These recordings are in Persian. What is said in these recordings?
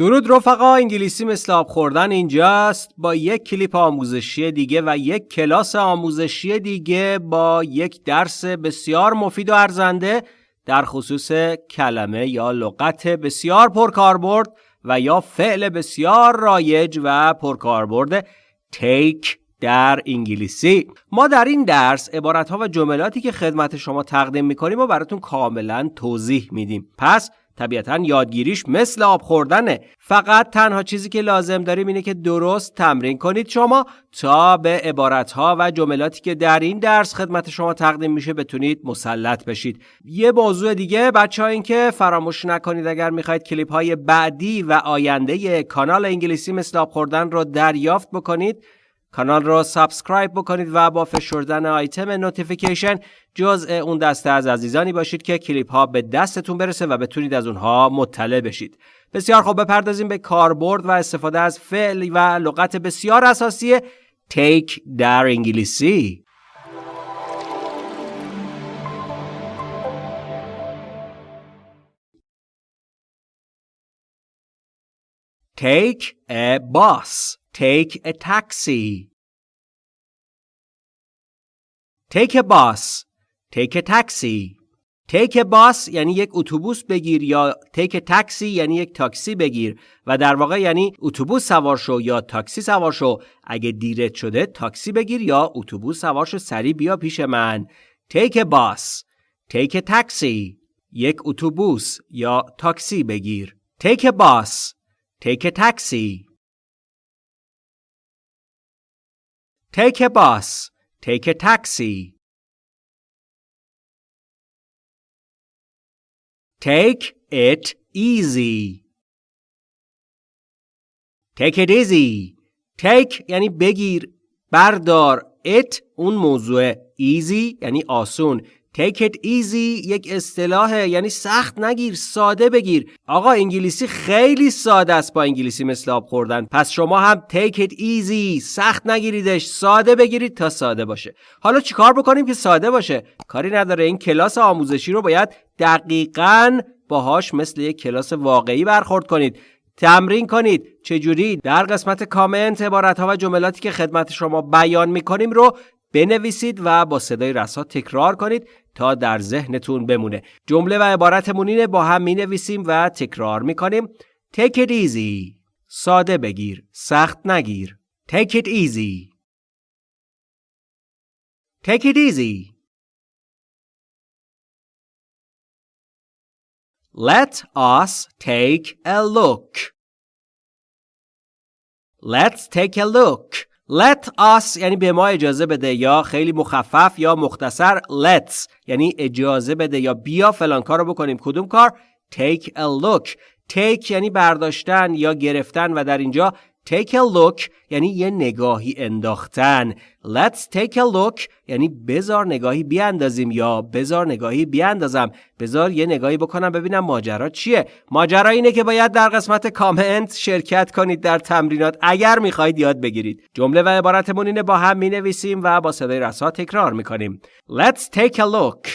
درود رفقا انگلیسی مثل آب خوردن اینجاست. با یک کلیپ آموزشی دیگه و یک کلاس آموزشی دیگه با یک درس بسیار مفید و ارزنده در خصوص کلمه یا لغت بسیار پرکاربرد و یا فعل بسیار رایج و پرکاربرد take در انگلیسی. ما در این درس عبارت ها و جملاتی که خدمت شما تقدیم می‌کنیم و براتون کاملا توضیح میدیم. پس طبیعتا یادگیریش مثل آب خوردنه. فقط تنها چیزی که لازم داریم اینه که درست تمرین کنید. شما تا به عبارتها و جملاتی که در این درس خدمت شما تقدیم میشه بتونید مسلط بشید. یه موضوع دیگه بچه ها این که فراموش نکنید اگر می‌خواید کلیپ های بعدی و آینده کانال انگلیسی مثل آب خوردن رو دریافت بکنید. کانال رو subscribe بکنید و با فشردن آیتم notification جزء اون دسته از عزیزانی باشید که کلیپ ها به دستتون برسه و بتونید از اونها مطلع بشید. بسیار خوب بپردازیم به کاربرد و استفاده از فعل و لغت بسیار اساسی take در انگلیسی. Take a bus. Take a taxi. Take a bus. Take a taxi. Take a bus یعنی یک اتوبوس بگیر یا take a taxi یعنی یک تاکسی بگیر و در واقع یعنی اتوبوس سوار شو یا تاکسی سوار شو. اگه دیرت شده تاکسی بگیر یا اتوبوس سوار شو سری بیا پیش من. Take a bus. Take a taxi. یک اتوبوس یا تاکسی بگیر. Take a bus. Take a taxi. Take a bus. Take a taxi. Take it easy. Take it easy. Take یعنی بگیر بردار it اون موضوع easy یعنی آسون Take it easy یک اصطلاحه یعنی سخت نگیر ساده بگیر. آقا انگلیسی خیلی ساده است با انگلیسی مثل آب خوردن. پس شما هم take it easy سخت نگیریدش ساده بگیرید تا ساده باشه. حالا چیکار بکنیم که ساده باشه؟ کاری نداره. این کلاس آموزشی رو باید دقیقا باهاش مثل یک کلاس واقعی برخورد کنید. تمرین کنید. چجوری؟ در قسمت کامنت عبارت ها و جملاتی که خدمت شما بیان می‌کنیم رو بنویسید و با صدای رسا تکرار کنید تا در ذهنتون بمونه. جمله و عبارتمون اینه با هم می نویسیم و تکرار می کنیم Take it easy. ساده بگیر. سخت نگیر. Take it easy. Take it easy. Let us take a look. Let's take a look. Let us یعنی به ما اجازه بده یا خیلی مخفف یا مختصر let's یعنی اجازه بده یا بیا فلان کار رو بکنیم. کدوم کار؟ Take a look. Take یعنی برداشتن یا گرفتن و در اینجا take a look یعنی یه نگاهی انداختن. Let's take a look یعنی بزار نگاهی بیاندازیم یا بزار نگاهی بیاندازم. بزار یه نگاهی بکنم ببینم ماجرا چیه. ماجرا اینه که باید در قسمت کامنت شرکت کنید در تمرینات. اگر می‌خواهید یاد بگیرید. جمله و عبارتمون اینه با هم می‌نویسیم و با صدای رسا تکرار می‌کنیم. Let's take a look.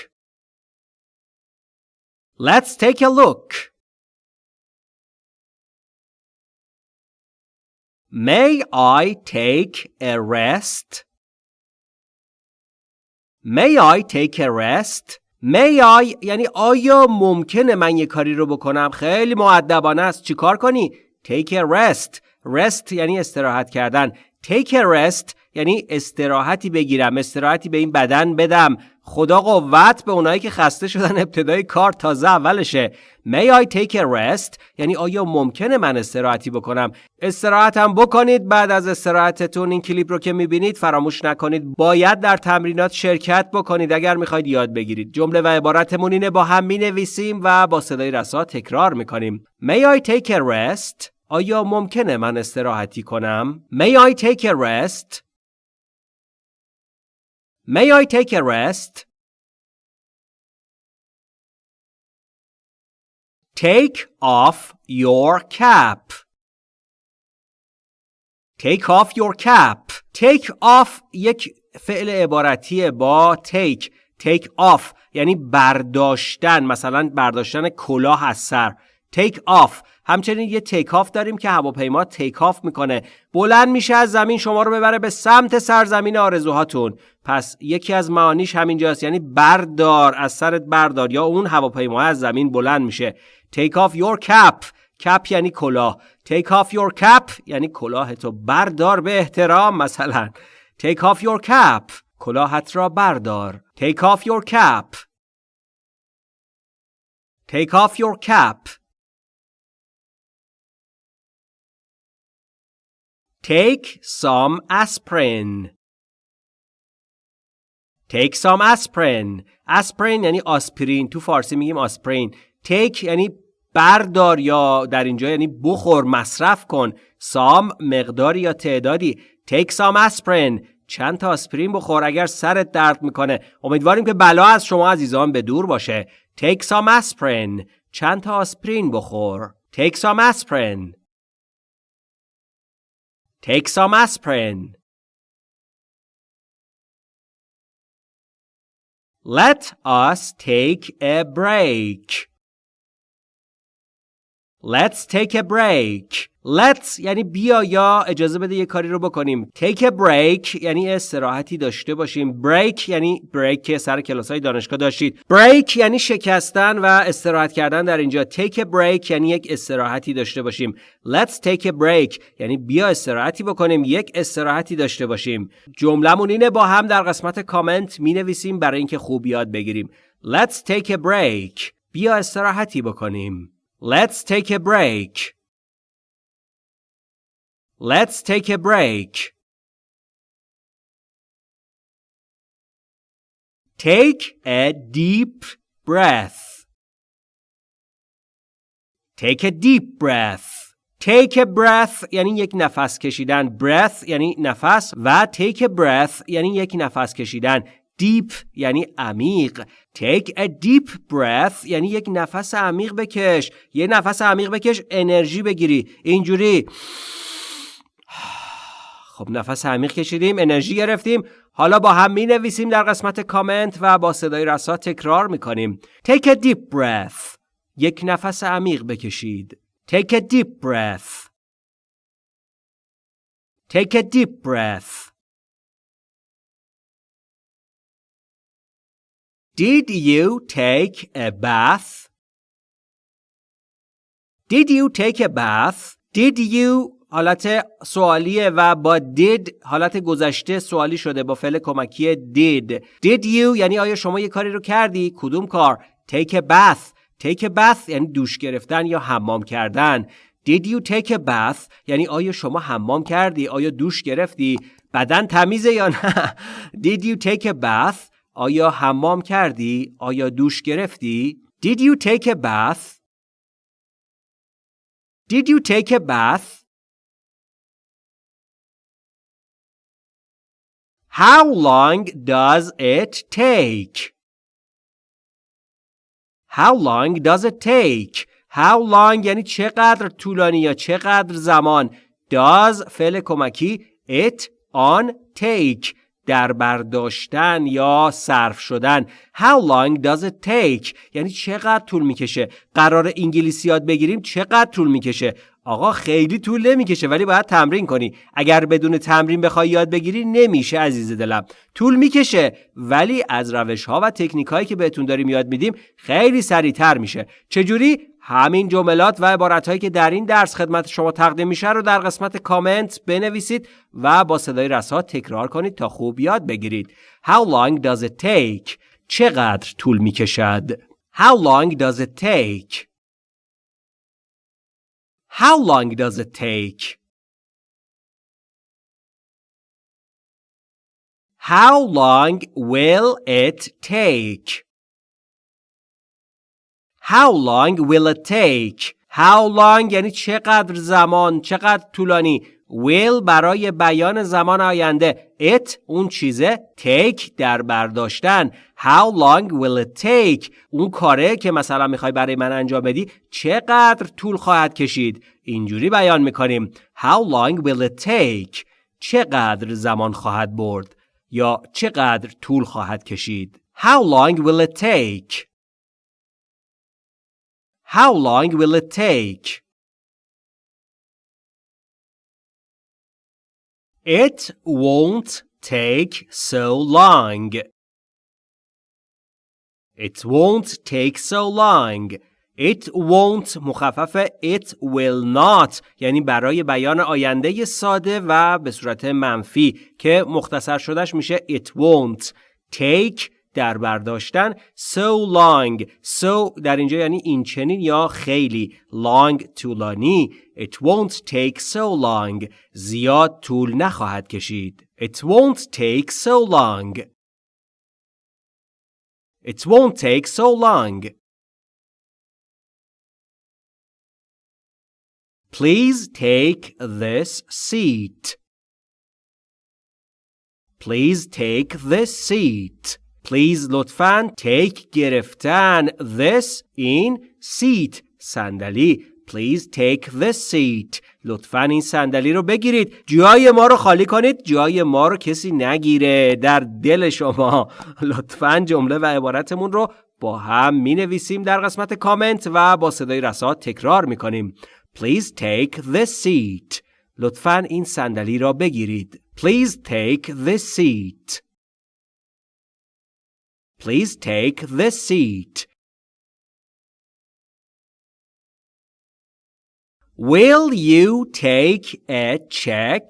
Let's take a look. May I take a rest? May I take a rest? May I یعنی آیا ممکنه من یه کاری رو بکنم؟ خیلی معدبانه است. چیکار کنی؟ Take a rest. Rest یعنی استراحت کردن. Take a rest یعنی استراحتی بگیرم. استراحتی به این بدن بدم. خدا قوت به اونایی که خسته شدن ابتدای کار تازه اولشه. May I take a rest? یعنی آیا ممکنه من استراحتی بکنم؟ استراحتم بکنید بعد از استراحتتون این کلیپ رو که می‌بینید فراموش نکنید. باید در تمرینات شرکت بکنید. اگر می‌خواید یاد بگیرید. جمله و عبارتمون اینه با هم می‌نویسیم و با صدای رسا تکرار می‌کنیم. May I take a rest? آیا ممکنه من استراحتی کنم؟ May I take a rest? May I take a rest? Take off your cap. Take off your cap. Take off یک فعل عبارتیه با take. Take off یعنی برداشتن مثلا برداشتن کلاه از سر take off همچنین یه take off داریم که هواپیما take off می‌کنه. بلند میشه از زمین شما رو ببره به سمت سرزمین آرزوهاتون. پس یکی از معانیش همینجاست یعنی بردار از سرت بردار یا اون هواپیما از زمین بلند میشه. Take off your cap. کپ یعنی کلاه. Take off your cap یعنی کلاه تو بردار به احترام مثلا. Take off your cap. کلاهت را بردار. Take off your cap. Take off your cap. Take some aspirin. Take some aspirin. Aspirin یعنی آسپرین. تو فارسی میگیم آسپرین. Take یعنی بردار یا در اینجا یعنی بخور مصرف کن. سام مقداری یا تعدادی. Take some aspirin. چند تا آسپرین بخور اگر سرت درد می‌کنه. امیدواریم که بلا از شما عزیزان به دور باشه. Take some aspirin. چند تا آسپرین بخور. Take some aspirin. Take some aspirin let us take a break Let's take a break. Let's یعنی بیا یا اجازه بده یه کاری رو بکنیم. Take a break یعنی استراحتی داشته باشیم. Break یعنی break که سر کلاس های دانشگاه داشتید. Break یعنی شکستن و استراحت کردن در اینجا. Take a break یعنی یک استراحتی داشته باشیم. Let's take a break یعنی بیا استراحتی بکنیم. یک استراحتی داشته باشیم. جملمون اینه با هم در قسمت کامنت می نویسیم برای اینکه خوب یاد بگیریم. Let's take a break. بیا استراحتی بکنیم. Let's take a break. Let's take a break. Take a deep breath. Take a deep breath. Take a breath یعنی یک نفس کشیدن. Breath یعنی نفس و take a breath یعنی یک نفس کشیدن. deep یعنی عمیق take a deep breath یعنی یک نفس عمیق بکش یه نفس عمیق بکش انرژی بگیری اینجوری خب نفس عمیق کشیدیم انرژی گرفتیم. حالا با هم می نویسیم در قسمت کامنت و با صدای رسا تکرار می کنیم take a deep breath. یک نفس عمیق بکشید. Take a deep breath. Take a deep breath. Did you take a bath? Did you take a bath? Did you حالت سوالیه و با did حالت گذشته سوالی شده با فعل کمکی did. Did you یعنی آیا شما یه کاری رو کردی؟ کدوم کار؟ Take a bath. Take a bath یعنی دوش گرفتن یا حمام کردن. Did you take a bath یعنی آیا شما حمام کردی؟ آیا دوش گرفتی؟ بدن تمیزه یا نه؟ Did you take a bath آیا حمام کردی؟ آیا دوش گرفتی؟ Did you take a bath? Did you take a bath? How long does it take? How long does it take? How long یعنی چقدر طولانی یا چقدر زمان does فعل کمکی it on take در برداشتن یا صرف شدن How long does it take یعنی چقدر طول می‌کشه قرار انگلیسی یاد بگیریم چقدر طول می‌کشه آقا خیلی طول نمی‌کشه ولی باید تمرین کنی. اگر بدون تمرین بخوای یاد بگیری نمیشه عزیز دلم. طول می‌کشه ولی از روش ها و تکنیک هایی که بهتون داریم یاد میدیم خیلی سریعتر میشه. چجوری؟ همین جملات و عبارت هایی که در این درس خدمت شما تقدیم میشه رو در قسمت کامنت بنویسید و با صدای رسا تکرار کنید تا خوب یاد بگیرید. How long does it take? چقدر طول می‌کشد؟ How long does it take? How long does it take? How long will it take? How long will it take? How long یعنی چقدر زمان چقدر طولانی will برای بیان زمان آینده it اون چیزه take در برداشتن. How long will it take اون کاره که مثلا می‌خوای برای من انجام بدی چقدر طول خواهد کشید؟ اینجوری بیان می‌کنیم. How long will it take چقدر زمان خواهد برد؟ یا چقدر طول خواهد کشید؟ How long will it take? How long will it take? It won't take so long. It won't take so long. It won't مخفف it will not یعنی برای بیان آینده ساده و به صورت منفی که مختصر شدهش میشه it won't take در برداشتن so long so در اینجا یعنی این چنین یا خیلی long طولانی it won't take so long زیاد طول نخواهد کشید it won't take so long it won't take so long Please take this seat. Please take this seat. Please لطفاً take گرفتن this in seat صندلی Please take this seat. لطفاً این صندلی رو بگیرید. جای ما رو خالی کنید. جای ما رو کسی نگیره در دل شما. لطفاً جمله و عبارتمون رو با هم می نویسیم در قسمت کامنت و با صدای رسات تکرار می کنیم. Please take this seat. لطفاً این صندلی را بگیرید. Please take this seat. Please take this seat. Will you take a check?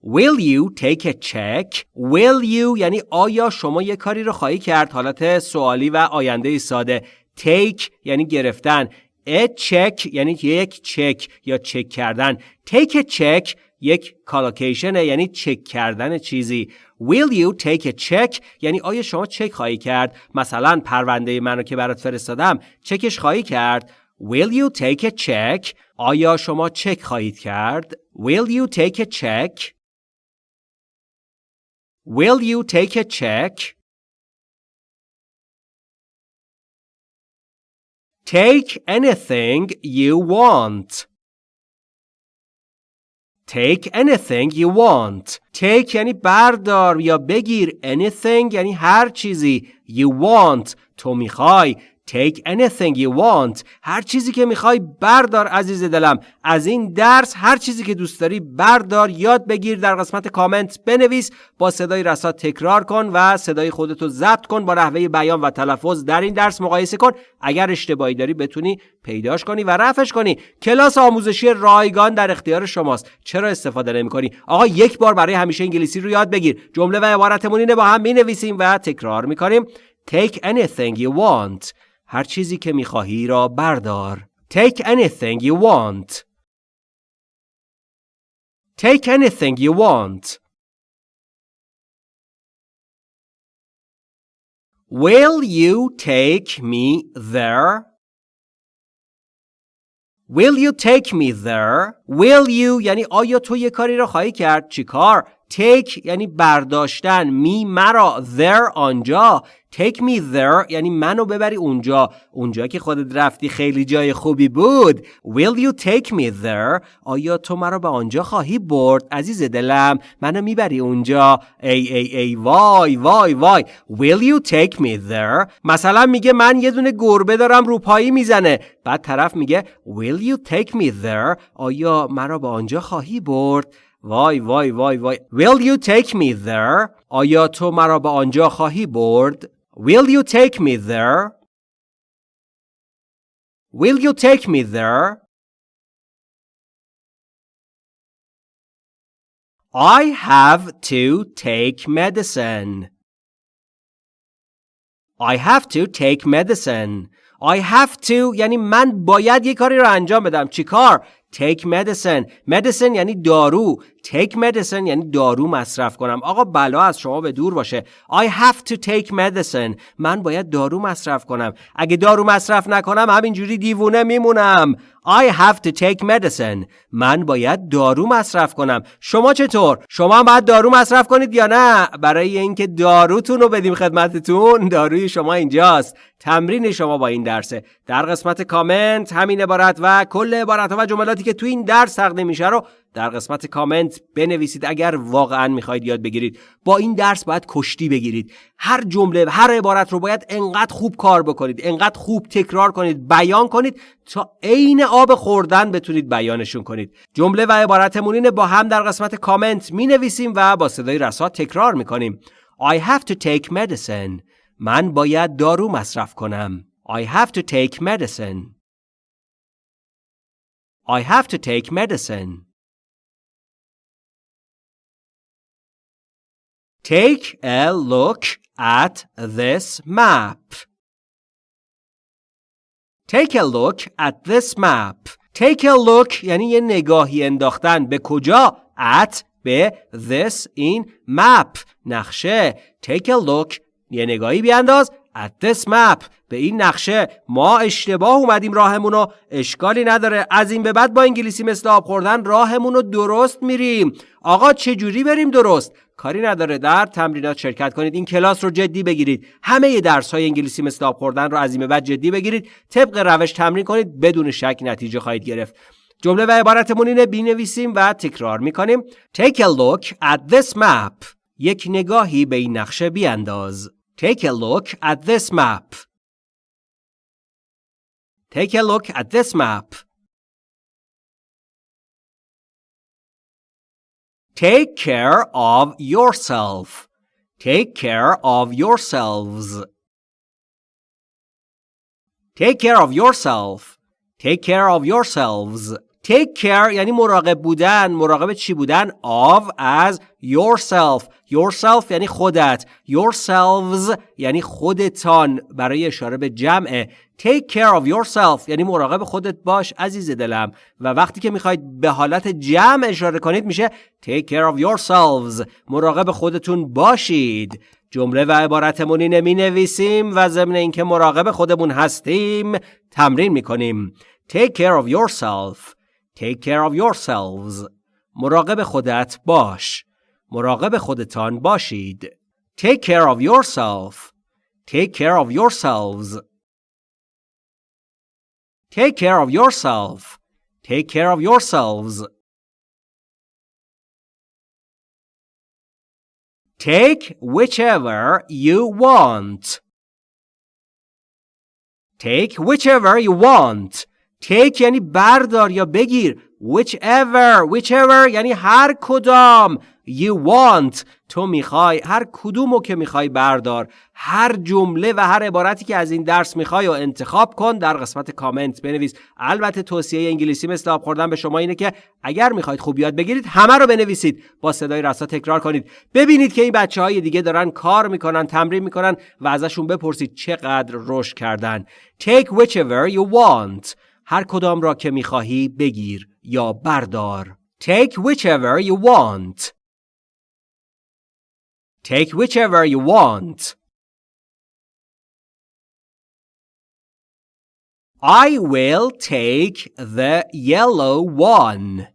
Will you take a check? Will you یعنی آیا شما یک کاری رو خواهی کرد حالت سوالی و آینده ساده take یعنی گرفتن a check یعنی یک چک یا چک کردن take a check یک کالاکیشن یعنی چک کردن چیزی. Will you take a check? یعنی آیا شما چک خواهی کرد؟ مثلا پرونده منو که برات فرستادم چکش خواهی کرد؟ Will you take a check? آیا شما چک خواهید کرد؟ Will you take a check? Will you take a check? Take anything you want. Take anything you want. Take یعنی بردار یا بگیر. Anything یعنی هر چیزی. You want. تو میخوای. Take anything you want. هر چیزی که می‌خوای بردار عزیز دلم. از این درس هر چیزی که دوست داری بردار یاد بگیر در قسمت کامنت بنویس با صدای رسا تکرار کن و صدای خودتو ضبط کن با نحوه بیان و تلفظ. در این درس مقایسه کن. اگر اشتباهی داری بتونی پیداش کنی و رفعش کنی. کلاس آموزشی رایگان در اختیار شماست. چرا استفاده نمی کنی آقا یک بار برای همیشه انگلیسی رو یاد بگیر. جمله و عبارتمون اینه با هم می نویسیم و تکرار می کنیم Take anything you want. هر چیزی که می‌خواهی را بردار. Take anything you want. Take anything you want. Will you take me there? Will you take me there? Will you یعنی آیا تو یه کاری را خواهی کرد؟ چی کار؟ Take یعنی برداشتن می مرا there آنجا. Take me there یعنی منو ببری اونجا. اونجا که خودت رفتی خیلی جای خوبی بود. Will you take me there? آیا تو مرا به آنجا خواهی برد؟ عزیز دلم منو می‌بری اونجا. ای ای ای وای وای وای. Will you take me there? مثلا میگه من یه دونه گربه دارم رو پایی می‌زنه. بعد طرف میگه Will you take me there? آیا مرا به آنجا خواهی برد؟ وای وای وای وای Will you take me there آیا تو مرا به آنجا خواهی برد Will you take me there? Will you take me there? I have to take medicine. I have to take medicine. I have to یعنی من باید یه کاری رو انجام بدم. چی کار؟ Take medicine. Medicine یعنی دارو. Take medicine یعنی دارو مصرف کنم. آقا بلا از شما به دور باشه. I have to take medicine. من باید دارو مصرف کنم. اگه دارو مصرف نکنم همینجوری دیوونه میمونم. I have to take medicine. من باید دارو مصرف کنم. شما چطور؟ شما هم باید دارو مصرف کنید یا نه؟ برای اینکه داروتون رو بدیم خدمتتون داروی شما اینجاست. تمرین شما با این درسه. در قسمت کامنت همین عبارت و کل عبارت و جملاتی که تو این درس تقدیم میشه رو در قسمت کامنت بنویسید اگر واقعا می‌خواید یاد بگیرید. با این درس باید کشتی بگیرید. هر جمله هر عبارت رو باید انقدر خوب کار بکنید انقدر خوب تکرار کنید بیان کنید تا عین آب خوردن بتونید بیانشون کنید. جمله و عبارتمون با هم در قسمت کامنت می نویسیم و با صدای رسا تکرار می‌کنیم. I have to take medicine. من باید دارو مصرف کنم. I have to take medicine. I have to take medicine. Take a look at this map. Take a look at this map. Take a look یعنی یه نگاهی انداختن به کجا؟ at به this این map نقشه. Take a look یه نگاهی بیانداز at this map به این نقشه ما اشتباه اومدیم راهمون رو اشکالی نداره. از این به بعد با انگلیسی مثل آب خوردن راهمون رو درست میریم. آقا چه جوری بریم درست؟ کاری نداره. در تمرینات شرکت کنید. این کلاس رو جدی بگیرید. همه درس های انگلیسی مثل آب خوردن رو از این به بعد جدی بگیرید. طبق روش تمرین کنید. بدون شک نتیجه خواهید گرفت. جمله و عبارتمون اینه. بینویسیم و تکرار می‌کنیم. Take a look at this map. یک نگاهی به این نقشه بیانداز. Take a look at this map. Take a look at this map. Take care of yourself. Take care of yourselves. Take care of yourself. Take care of yourselves. Take care یعنی مراقب بودن مراقب چی بودن of از yourself Yourself یعنی خودت. Yourselves یعنی خودتان برای اشاره به جمعه. Take care of yourself یعنی مراقب خودت باش عزیز دلم. و وقتی که می‌خواید به حالت جمع اشاره کنید میشه take care of yourselves. مراقب خودتون باشید. جمله و عبارتمون اینه می نویسیم و ضمن اینکه مراقب خودمون هستیم تمرین می‌کنیم. Take care of yourself. Take care of yourselves. مراقب خودت باش. مراقب خودتان باشید. Take care of yourself. Take care of yourselves. Take care of yourself. Take care of yourselves. Take whichever you want. Take whichever you want. take یعنی بردار یا بگیر whichever whichever یعنی هر کدام you want. تو می‌خوای. هر کدومو که می‌خوای بردار. هر جمله و هر عبارتی که از این درس می‌خوای و انتخاب کن در قسمت کامنت بنویس. البته توصیه انگلیسی مثل آب خوردن به شما اینه که اگر می‌خواید خوب یاد بگیرید همه رو بنویسید. با صدای رسا تکرار کنید. ببینید که این بچه های دیگه دارن کار می‌کنن تمرین می‌کنن و ازشون بپرسید چقدر رشد کردن. Take whichever you want. هر کدام را که می‌خواهی بگیر یا بردار. Take whichever you want. Take whichever you want. I will take the yellow one.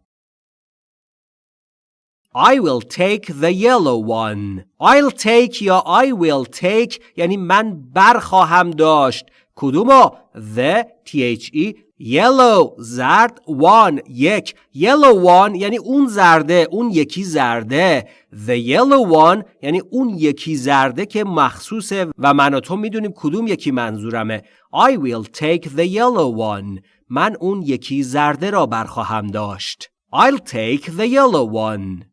I will take the yellow one. I'll take یا I will take یعنی من برخواهم داشت. کدومو؟ The T-H-E yellow زرد one یک yellow one یعنی اون زرده اون یکی زرده the yellow one یعنی اون یکی زرده که مخصوصه و من و تو می‌دونیم کدوم یکی منظورمه I will take the yellow one. من اون یکی زرده را برخواهم داشت I'll take the yellow one.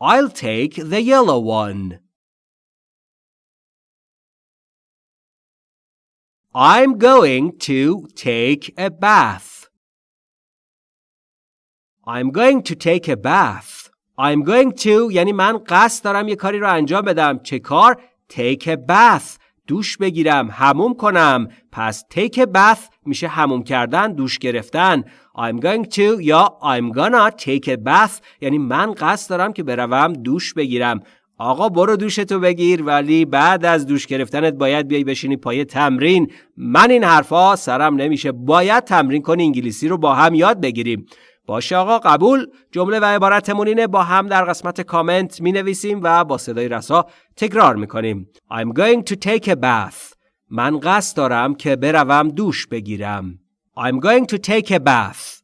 I'll take the yellow one. I'm going to take a bath. I'm going to take a bath. I'm going to یعنی من قصد دارم یه کاری رو انجام بدم. چه کار؟ Take a bath. دوش بگیرم. هموم کنم. پس take a bath میشه هموم کردن. دوش گرفتن. I'm going to یا I'm gonna take a bath یعنی من قصد دارم که بروم دوش بگیرم. آقا برو دوشتو بگیر ولی بعد از دوش گرفتنت باید بیای بشینی پای تمرین. من این حرفا سرم نمیشه. باید تمرین کنی انگلیسی رو با هم یاد بگیریم. باشه آقا قبول. جمله و عبارتمون اینه با هم در قسمت کامنت می نویسیم و با صدای رسا تکرار می کنیم I'm going to take a bath. من قصد دارم که بروم دوش بگیرم. I'm going to take a bath.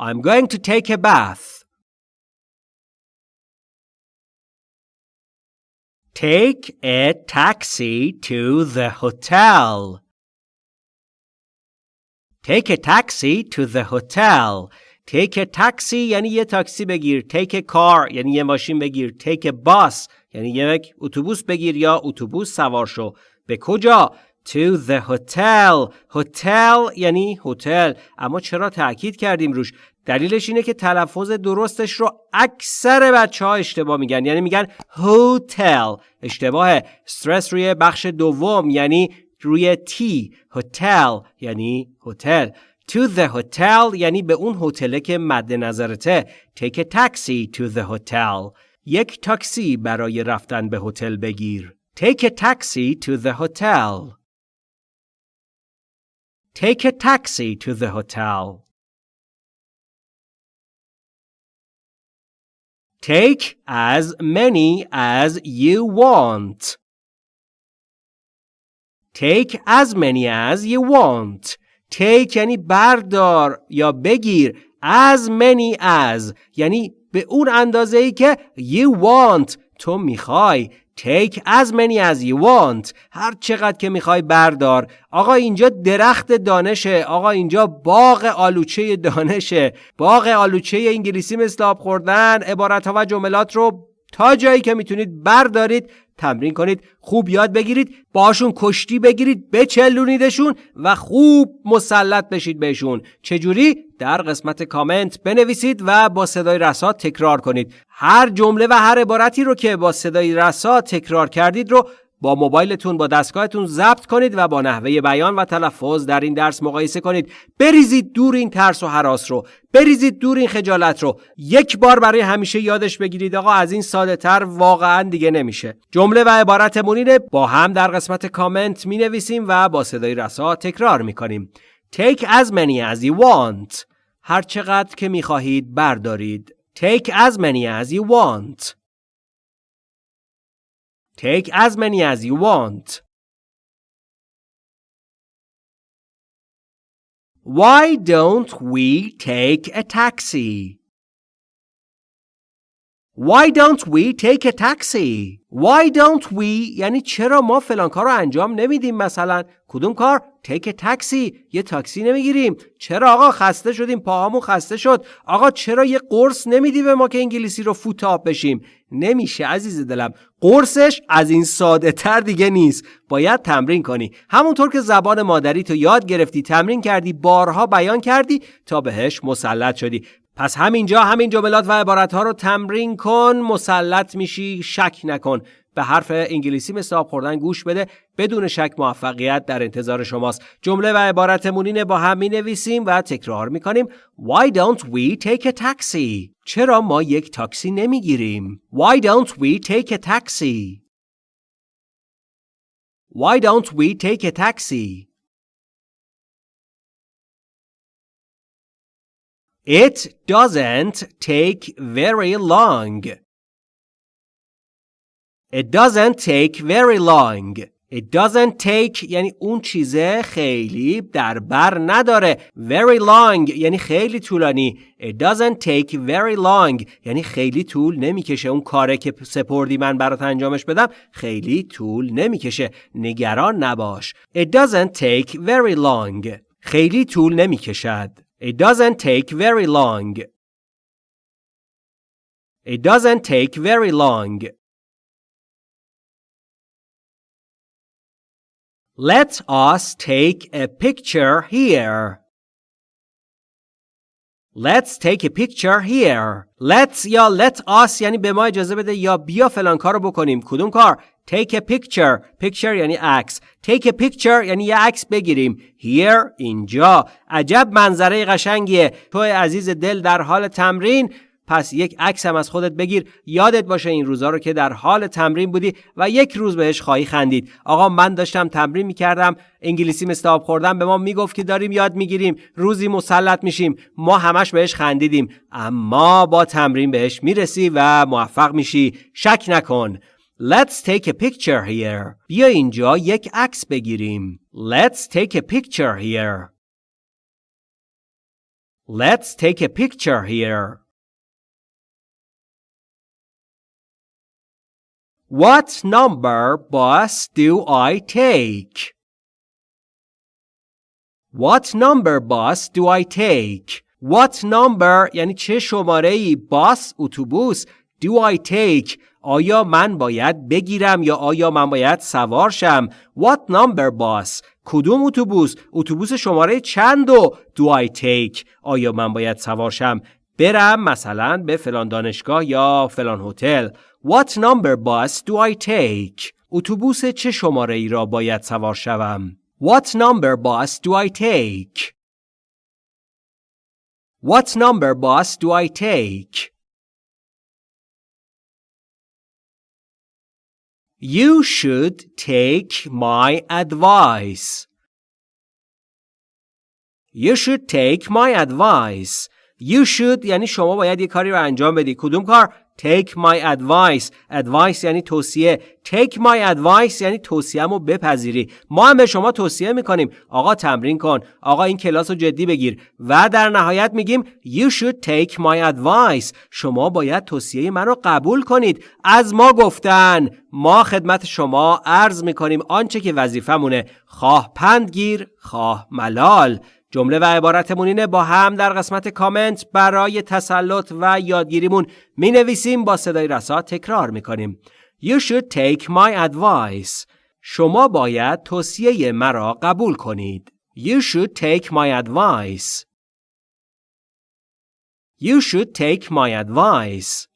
I'm going to take a bath. Take a taxi to the hotel. Take a taxi to the hotel. Take a taxi یعنی یه تاکسی بگیر. Take a car یعنی یه ماشین بگیر. Take a bus یعنی یک اتوبوس بگیر یا اتوبوس سوار شو. به کجا؟ To the hotel. hotel یعنی هتل. اما چرا تاکید کردیم روش؟ دلیلش اینه که تلفظ درستش رو اکثر بچه ها اشتباه میگن. یعنی میگن هتل اشتباه استرس روی بخش دوم یعنی روی تی هتل یعنی هتل to the hotel یعنی به اون هتله که مد نظرته. Take a taxi to the hotel. یک تاکسی برای رفتن به هتل بگیر. Take a taxi to the hotel. Take a taxi to the hotel. Take as many as you want. Take as many as you want. Take یعنی بردار یا بگیر. As many as یعنی به اون اندازه ای که you want تو می‌خوای. Take as many as you want. هر چقدر که می‌خوای بردار. آقا اینجا درخت دانشه. آقا اینجا باغ آلوچه دانشه. باغ آلوچه انگلیسی مثل آب خوردن. عبارت ها و جملات رو تا جایی که می‌تونید بردارید تمرین کنید خوب یاد بگیرید باشون کشتی بگیرید بچلونیدشون و خوب مسلط بشید بهشون. چجوری؟ در قسمت کامنت بنویسید و با صدای رسا تکرار کنید. هر جمله و هر عبارتی رو که با صدای رسا تکرار کردید رو با موبایلتون با دستگاهتون ضبط کنید و با نحوه بیان و تلفظ در این درس مقایسه کنید. بریزید دور این ترس و حراس رو. بریزید دور این خجالت رو. یک بار برای همیشه یادش بگیرید آقا از این ساده تر واقعا دیگه نمیشه. جمله و عبارتمون اینه با هم در قسمت کامنت می نویسیم و با صدای رسا تکرار می کنیم Take as many as you want. هر چقدر که می خواهید بردارید. Take as many as you want. Take as many as you want. Why don't we take a taxi? Why don't we take a taxi? Why don't we? یعنی چرا ما فلان کار رو انجام نمیدیم مثلا؟ کدوم کار؟ Take a taxi. یه تاکسی نمی‌گیریم. چرا آقا خسته شدیم؟ پاهامون خسته شد. آقا چرا یه قرص نمیدی به ما که انگلیسی رو فوتاب بشیم؟ نمیشه عزیز دلم. قرصش از این ساده تر دیگه نیست. باید تمرین کنی. همونطور که زبان مادری تو یاد گرفتی تمرین کردی بارها بیان کردی تا بهش مسلط شدی. پس همینجا همین جملات و عبارت ها رو تمرین کن مسلط میشی شک نکن. به حرف انگلیسی مثل آب خوردن گوش بده. بدون شک موفقیت در انتظار شماست. جمله و عبارتمون اینه با هم می نویسیم و تکرار می کنیم Why don't we take a taxi? چرا ما یک تاکسی نمی گیریم Why don't we take a taxi? Why don't we take a taxi? It doesn't take very long. It doesn't take very long. It doesn't take یعنی اون چیزه خیلی در بر نداره. Very long یعنی خیلی طولانی. It doesn't take very long یعنی خیلی طول نمی‌کشه. اون کاره که سپردی من برات انجامش بدم خیلی طول نمی‌کشه. نگران نباش. It doesn't take very long. خیلی طول نمی‌کشد. It doesn't take very long. It doesn't take very long. Let us take a picture here. Let's take a picture here. Let's یا let us یعنی به ما اجازه بده یا بیا فلان کار رو بکنیم. کدوم کار؟ Take a picture. Picture یعنی عکس. Take a picture یعنی یه عکس بگیریم. Here اینجا. عجب منظره قشنگیه. تو عزیز دل در حال تمرین پس یک عکس هم از خودت بگیر یادت باشه این روزا رو که در حال تمرین بودی و یک روز بهش خواهی خندید آقا من داشتم تمرین می‌کردم انگلیسی مثل آب به ما می‌گفت که داریم یاد می‌گیریم روزی مسلط میشیم ما همش بهش خندیدیم اما با تمرین بهش می‌رسی و موفق میشی شک نکن Let's take a picture here. بیا اینجا یک عکس بگیریم. Let's take a picture here. Let's take a picture here. What number bus do I take? What number bus do I take? What number یعنی چه شماره ای باس اتوبوس do I take آیا من باید بگیرم یا آیا من باید سوار شم؟ What number bus کدوم اتوبوس؟ اتوبوس شماره چند و do I take آیا من باید سوار شم؟ برم مثلا به فلان دانشگاه یا فلان هتل. What number bus do I take? اتوبوس چه شماره ای را باید سوار شوم؟ What number bus do I take? What number bus do I take? You should take my advice. You should take my advice. You should یعنی شما باید یه کاری رو انجام بدی. کدوم کار؟ Take my advice. Advice یعنی توصیه. Take my advice یعنی توصیه‌مو بپذیری. ما هم به شما توصیه می‌کنیم. آقا تمرین کن. آقا این کلاس رو جدی بگیر. و در نهایت میگیم You should take my advice. شما باید توصیه من رو قبول کنید. از ما گفتن. ما خدمت شما عرض می‌کنیم. آنچه که وظیفمونه خواه پندگیر خواه ملال. جمله و عبارتمون اینه با هم در قسمت کامنت برای تسلط و یادگیریمون می نویسیم با صدای رسا تکرار می کنیم. You should take my advice. شما باید توصیه مرا قبول کنید. You should take my advice. You should take my advice.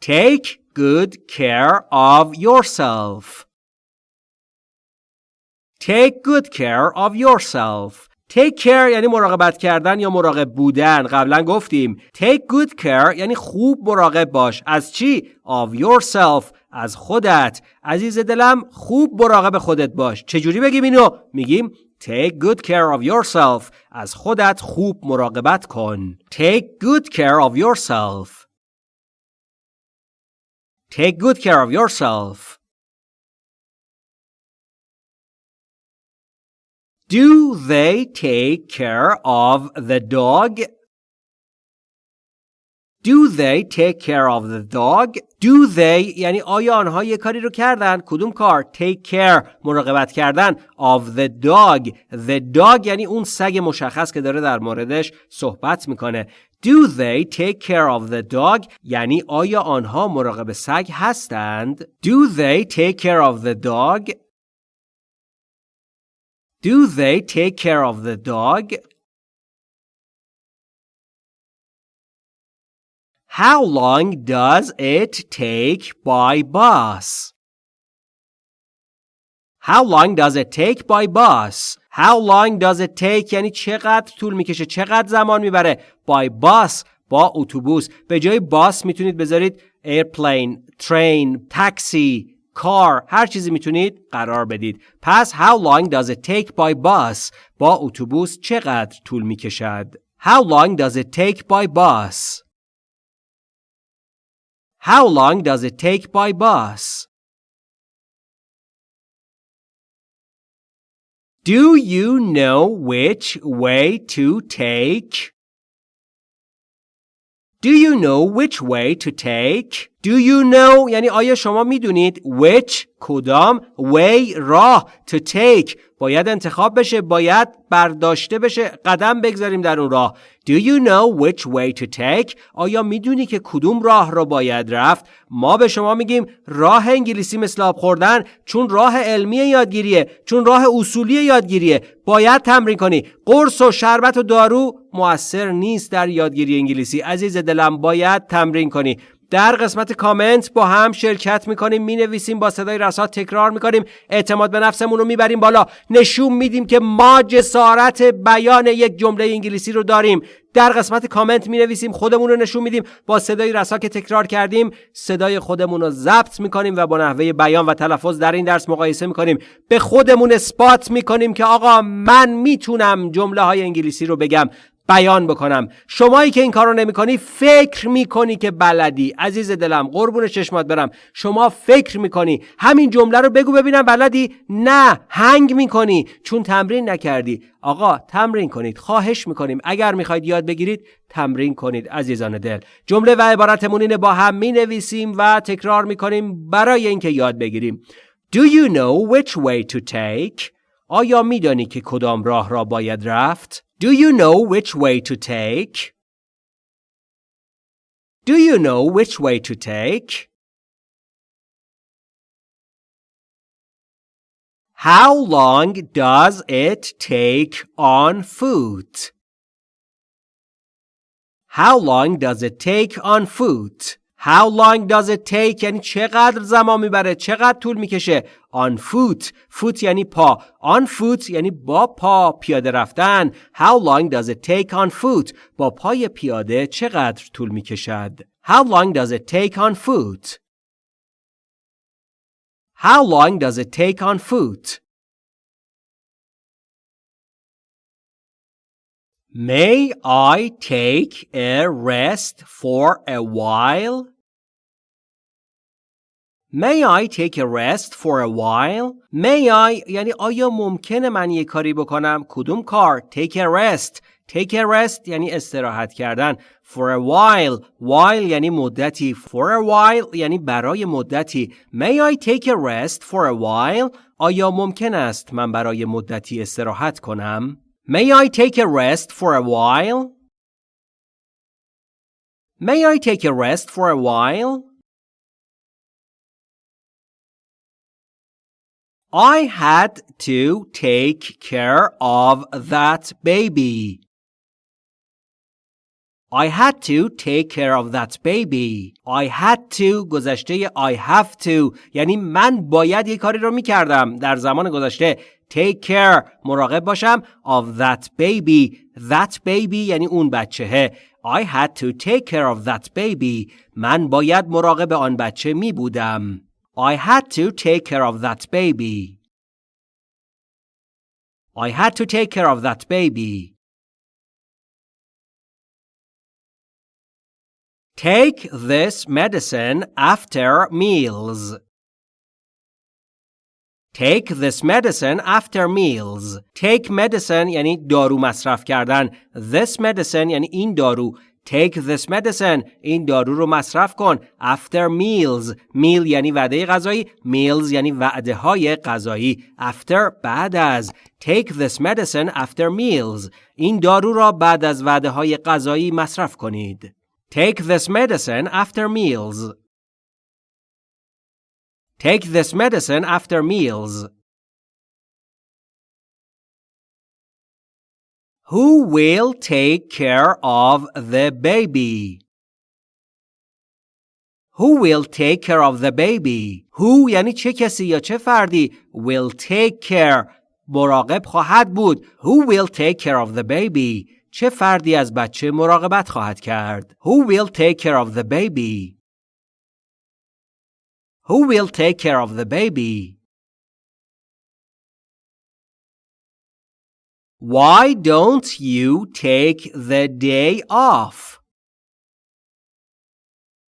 Take good care of yourself. Take good care of yourself. Take care یعنی مراقبت کردن یا مراقب بودن قبلا گفتیم Take good care یعنی خوب مراقب باش از چی؟ Of yourself از خودت عزیز دلم خوب مراقب خودت باش چجوری بگیم اینو؟ میگیم Take good care of yourself از خودت خوب مراقبت کن Take good care of yourself Take good care of yourself Do they take care of the dog? Do they take care of the dog? Do they یعنی آیا آنها یه کاری رو کردن؟ کدوم کار؟ Take care مراقبت کردن of the dog. The dog یعنی اون سگ مشخص که داره در موردش صحبت می‌کنه. Do they take care of the dog؟ یعنی آیا آنها مراقب سگ هستند؟ Do they take care of the dog؟ Do they take care of the dog? How long does it take by bus? How long does it take by bus? How long does it take یعنی چقدر طول میکشه چقدر زمان میبره by bus با اتوبوس به جای باس میتونید بذارید airplane, train, taxi, car هر چیزی می‌تونید قرار بدید پس how long does it take by bus با اتوبوس چقدر طول می‌کشد how long does it take by bus how long does it take by bus Do you know which way to take? Do you know which way to take? Do you know یعنی آیا شما میدونید which کدام way راه to take باید انتخاب بشه باید برداشته بشه قدم بگذاریم در اون راه. Do you know which way to take? آیا می‌دونی که کدوم راه را باید رفت؟ ما به شما میگیم راه انگلیسی مثل آب خوردن چون راه علمی یادگیریه چون راه اصولی یادگیریه. باید تمرین کنی. قرص و شربت و دارو موثر نیست در یادگیری انگلیسی. عزیز دلم باید تمرین کنی. در قسمت کامنت با هم شرکت می‌کنیم می‌نویسیم با صدای رسا تکرار می‌کنیم. اعتماد به نفسمون رو می‌بریم بالا. نشون میدیم که ما جسارت بیان یک جمله انگلیسی رو داریم. در قسمت کامنت می نویسیم خودمون رو نشون میدیم. با صدای رسا که تکرار کردیم صدای خودمون رو ضبط می‌کنیم و با نحوه بیان و تلفظ در این درس مقایسه می‌کنیم. به خودمون اثبات می‌کنیم که آقا من می‌تونم جمله های انگلیسی رو بگم. بیان بکنم. شمایی که این کارو نمی‌کنی فکر می‌کنی که بلدی. عزیز دلم قربون چشمات برم. شما فکر می‌کنی. همین جمله رو بگو ببینم بلدی؟ نه هنگ می‌کنی. چون تمرین نکردی. آقا تمرین کنید. خواهش می‌کنیم. اگر می‌خواید یاد بگیرید تمرین کنید عزیزان دل. جمله و عبارتمون اینه با هم می‌نویسیم و تکرار می‌کنیم برای اینکه یاد بگیریم. Do you know which way to take? آیا میدانی که کدام راه را باید رفت؟ Do you know which way to take? Do you know which way to take? How long does it take on foot? How long does it take on foot? How long does it take یعنی چقدر زمان می‌بره چقدر طول می‌کشه on foot foot یعنی پا on foot یعنی با پا پیاده رفتن How long does it take on foot با پای پیاده چقدر طول می‌کشد How long does it take on foot How long does it take on foot May I take a rest for a while? May I take a rest for a while? May I یعنی آیا ممکنه من یه کاری بکنم؟ کدوم کار؟ Take a rest. Take a rest یعنی استراحت کردن. For a while. While یعنی مدتی. For a while یعنی برای مدتی. May I take a rest for a while? آیا ممکن است من برای مدتی استراحت کنم؟ May I take a rest for a while? May I take a rest for a while? I had to take care of that baby. I had to take care of that baby. I had to گذشته I have to یعنی من باید یه کاری رو میکردم در زمان گذشته take care مراقب باشم of that baby that baby یعنی اون بچهه I had to take care of that baby من باید مراقب آن بچه می بودم I had to take care of that baby I had to take care of that baby Take this medicine after meals. Take this medicine after meals. Take medicine یعنی دارو مصرف کردن. This medicine یعنی این دارو. Take this medicine. این دارو رو مصرف کن. After meals. meal یعنی وعده غذایی. meals یعنی وعده های غذایی. After بعد از. Take this medicine after meals. این دارو را بعد از وعده های غذایی مصرف کنید. Take this medicine after meals. Take this medicine after meals. Who will take care of the baby? Who will take care of the baby? Who یعنی چه کسی یا چه فردی will take care مراقب خواهد بود. Who will take care of the baby? چه فردی از بچه مراقبت خواهد کرد؟ Who will take care of the baby? Who will take care of the baby? Why don't you take the day off?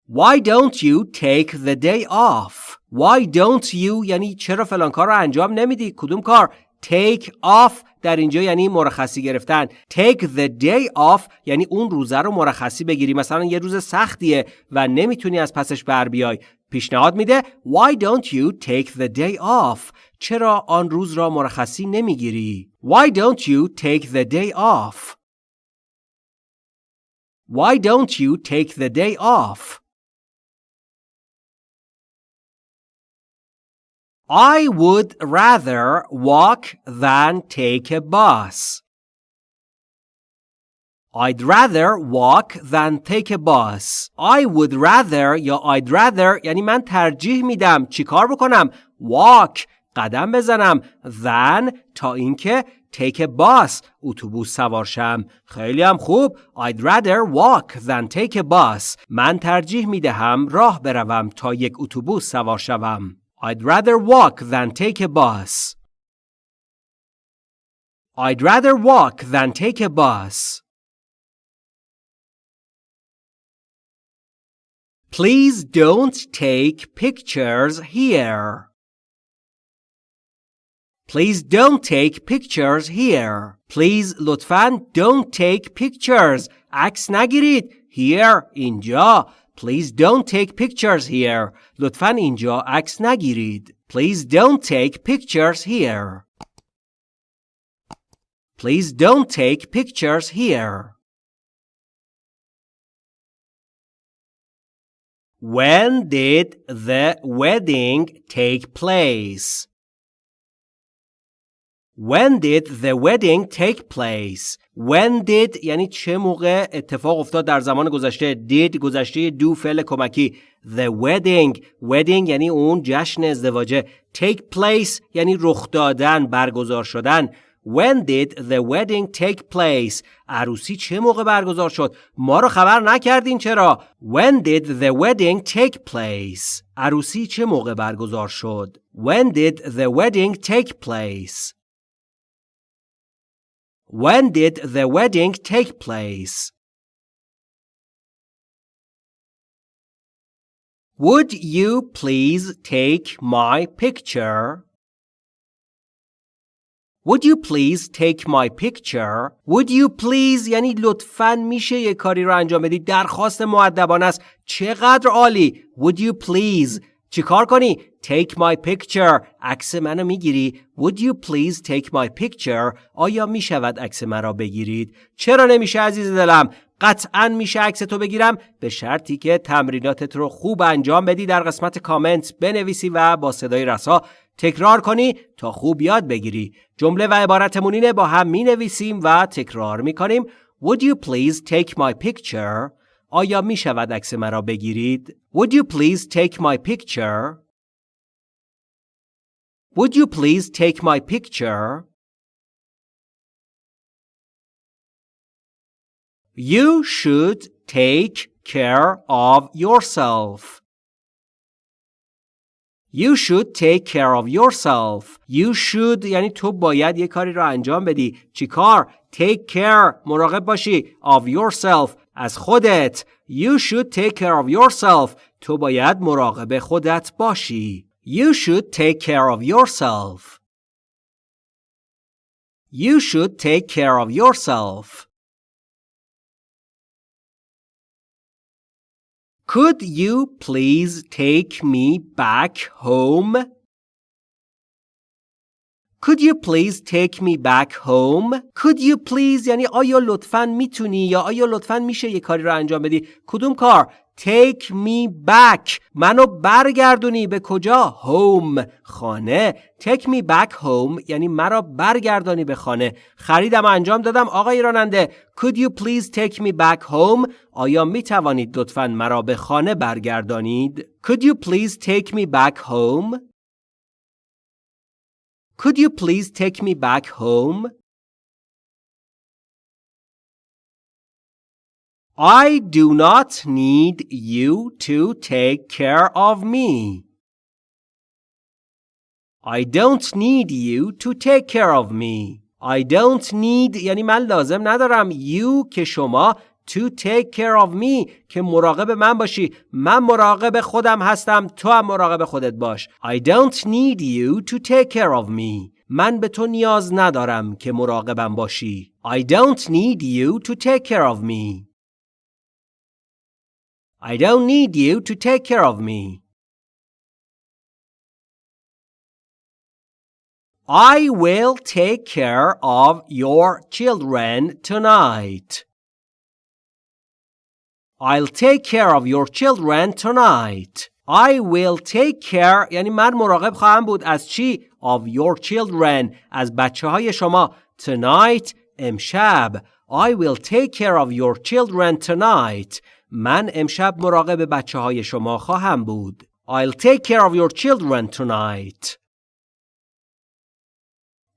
Why don't you take the day off? Why don't you یعنی چرا فلان کار رو انجام نمیدی؟ کدوم کار؟ take off در اینجا یعنی مرخصی گرفتن take the day off یعنی اون روزه رو مرخصی بگیری مثلا یه روز سختیه و نمی‌تونی از پسش بر بیای پیشنهاد میده why don't you take the day off چرا آن روز را مرخصی نمی‌گیری why don't you take the day off why don't you take the day off I would rather walk than take a bus. I'd rather walk than take a bus. I would rather یا I'd rather یعنی من ترجیح میدم چیکار بکنم walk قدم بزنم than تا اینکه take a bus اتوبوس سوار شم خیلی هم خوب I'd rather walk than take a bus من ترجیح می‌دهم راه بروم تا یک اتوبوس سوار شوم I'd rather walk than take a bus. I'd rather walk than take a bus. Please don't take pictures here. Please don't take pictures here. Please لطفاً don't take pictures. عکس نگیرید. Here اینجا. Please don't take pictures here. لطفاً اینجا عکس نگیرید. Please don't take pictures here. Please don't take pictures here. When did the wedding take place? When did the wedding take place? When did یعنی چه موقع اتفاق افتاد در زمان گذشته did گذشته دو فعل کمکی The wedding wedding یعنی اون جشن ازدواجه Take place یعنی رخ دادن برگزار شدن When did the wedding take place? عروسی چه موقع برگزار شد؟ ما رو خبر نکردین چرا؟ When did the wedding take place? عروسی چه موقع برگزار شد؟ When did the wedding take place? When did the wedding take place? Would you please take my picture? Would you please take my picture? Would you please یعنی لطفاً میشه یه کاری رو انجام بدی؟ درخواست معدبانه است. چقدر عالی. Would you please? چیکار کنی؟ Take my picture. عکس منو می‌گیری. Would you please take my picture? آیا می‌شود عکس مرا بگیرید؟ چرا نمیشه عزیز دلم؟ قطعا میشه عکس تو بگیرم؟ به شرطی که تمریناتت رو خوب انجام بدی. در قسمت کامنت بنویسی و با صدای رسا تکرار کنی تا خوب یاد بگیری جمله و عبارتمون اینه با هم می نویسیم و تکرار می کنیم Would you please take my picture آیا می شود عکس مرا بگیرید Would you please take my picture Would you please take my picture You should take care of yourself You should take care of yourself. You should یعنی تو باید یه کاری رو انجام بدی. چی کار؟ Take care. مراقب باشی. Of yourself. از خودت. You should take care of yourself. تو باید مراقب خودت باشی. You should take care of yourself. You should take care of yourself. Could you please take me back home? Could you please take me back home? Could you please یعنی آیا لطفاً میتونی یا آیا لطفاً میشه یه کاری رو انجام بدی؟ کدوم کار؟ Take me back منو برگردونی به کجا؟ Home خانه Take me back home یعنی مرا برگردانی به خانه خریدم انجام دادم آقای راننده Could you please take me back home آیا می توانید لطفا مرا به خانه برگردانید؟ Could you please take me back home Could you please take me back home I do not need you to take care of me. I don't need you to take care of me. I don't need یعنی من لازم ندارم you که شما to take care of me که مراقب من باشی من مراقب خودم هستم تو هم مراقب خودت باش I don't need you to take care of me من به تو نیاز ندارم که مراقبم باشی I don't need you to take care of me I don't need you to take care of me. I will take care of your children tonight. I'll take care of your children tonight. I will take care یعنی من مراقب خواهم بود از چی؟ Of your children از بچه های شما Tonight امشب I will take care of your children tonight من امشب مراقب بچه های شما خواهم بود. I'll take care of your children tonight.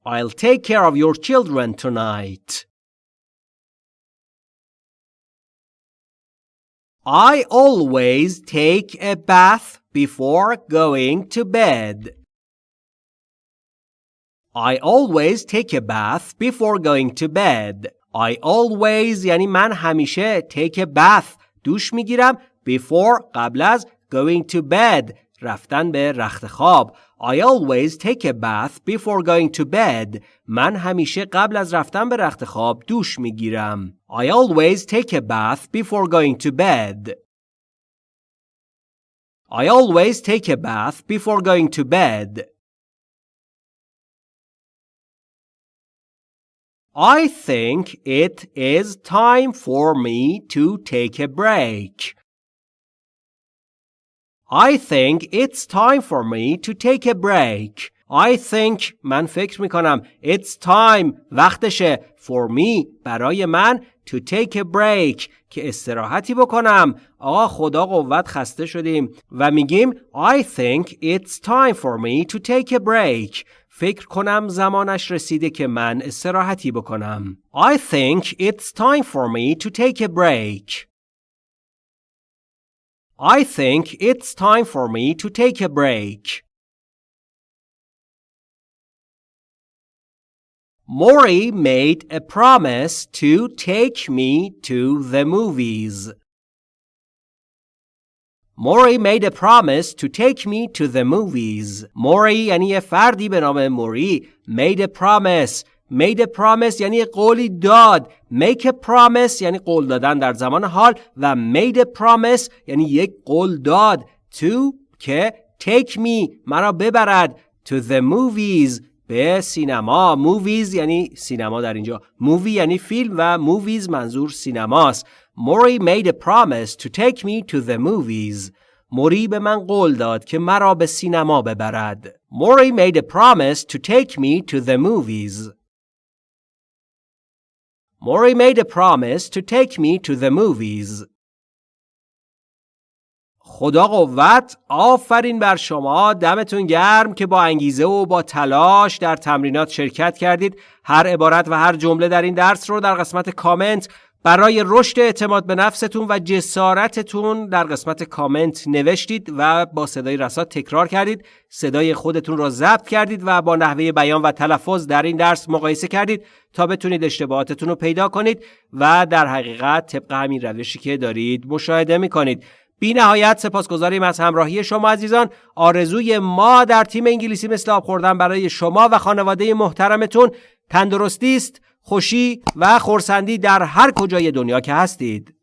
I'll take care of your children tonight. I always take a bath before going to bed. I always take a bath before going to bed. I always یعنی من همیشه take a bath دوش میگیرم before قبل از going to bed رفتن به رخت خواب I always take a bath before going to bed. من همیشه قبل از رفتن به رخت خواب دوش میگیرم. I always take a bath before going to bed. I always take a bath before going to bed. I think it is time for me to take a break. I think it's time for me to take a break. I think من فکر می کنم it's time وقتشه for me برای من to take a break که استراحتی بکنم آقا خدا قوت خسته شدیم و میگیم I think it's time for me to take a break فکر کنم زمانش رسیده که من استراحتی بکنم I think it's time for me to take a break I think it's time for me to take a break. Maury made a promise to take me to the movies. موری میده promise to take me to the movies موری یعنی یه فردی به نام موری made a promise made a promise یعنی قولی داد. make promise یعنی قول دادن در زمان حال و made a promise یعنی یک قول داد. to که take me مرا ببرد. to the movies به سینما. movies یعنی سینما در اینجا. movie یعنی فیلم و movies منظور سینماست. موری made a promise to take me to the movies. موری به من قول داد که مرا به سینما ببرد. موری made a promise to take me to the movies. Maury made a promise to take me to the movies. خدا قوت آفرین بر شما. دمتون گرم که با انگیزه و با تلاش در تمرینات شرکت کردید. هر عبارت و هر جمله در این درس رو در قسمت کامنت برای رشد اعتماد به نفستون و جسارتتون در قسمت کامنت نوشتید و با صدای رسا تکرار کردید. صدای خودتون را ضبط کردید و با نحوه بیان و تلفظ در این درس مقایسه کردید تا بتونید اشتباهاتتون رو پیدا کنید و در حقیقت طبق همین روشی که دارید مشاهده می‌کنید. بی نهایت سپاسگزاریم از همراهی شما عزیزان. آرزوی ما در تیم انگلیسی مثل آب خوردن برای شما و خانواده محترمتون تندرستی است. خوشی و خورسندی در هر کجای دنیا که هستید.